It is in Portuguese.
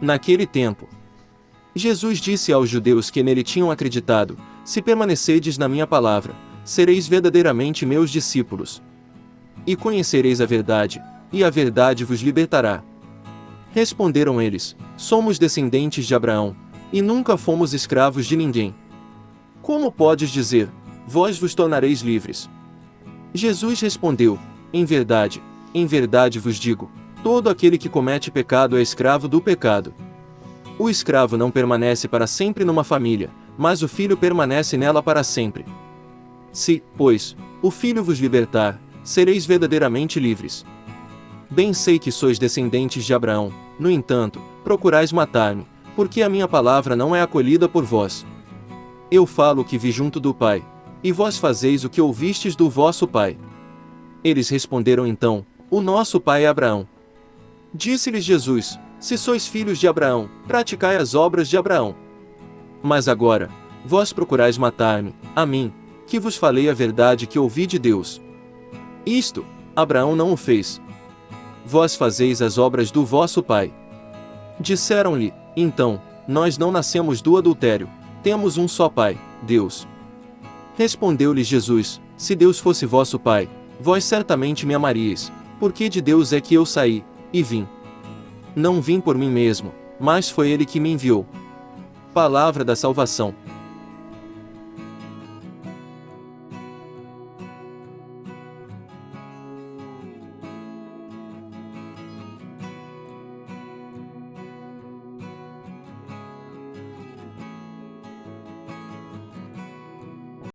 Naquele tempo, Jesus disse aos judeus que nele tinham acreditado: Se permanecerdes na minha palavra, sereis verdadeiramente meus discípulos. E conhecereis a verdade, e a verdade vos libertará. Responderam eles: Somos descendentes de Abraão, e nunca fomos escravos de ninguém. Como podes dizer: Vós vos tornareis livres? Jesus respondeu: Em verdade, em verdade vos digo: todo aquele que comete pecado é escravo do pecado. O escravo não permanece para sempre numa família, mas o filho permanece nela para sempre. Se, pois, o filho vos libertar, sereis verdadeiramente livres. Bem sei que sois descendentes de Abraão, no entanto, procurais matar-me, porque a minha palavra não é acolhida por vós. Eu falo o que vi junto do Pai, e vós fazeis o que ouvistes do vosso Pai. Eles responderam então: O nosso Pai é Abraão. Disse-lhes Jesus: se sois filhos de Abraão, praticai as obras de Abraão. Mas agora, vós procurais matar-me, a mim, que vos falei a verdade que ouvi de Deus. Isto, Abraão não o fez. Vós fazeis as obras do vosso pai. Disseram-lhe, então, nós não nascemos do adultério, temos um só pai, Deus. Respondeu-lhes Jesus: Se Deus fosse vosso pai, vós certamente me amaríeis, porque de Deus é que eu saí, e vim. Não vim por mim mesmo, mas foi ele que me enviou. Palavra da salvação.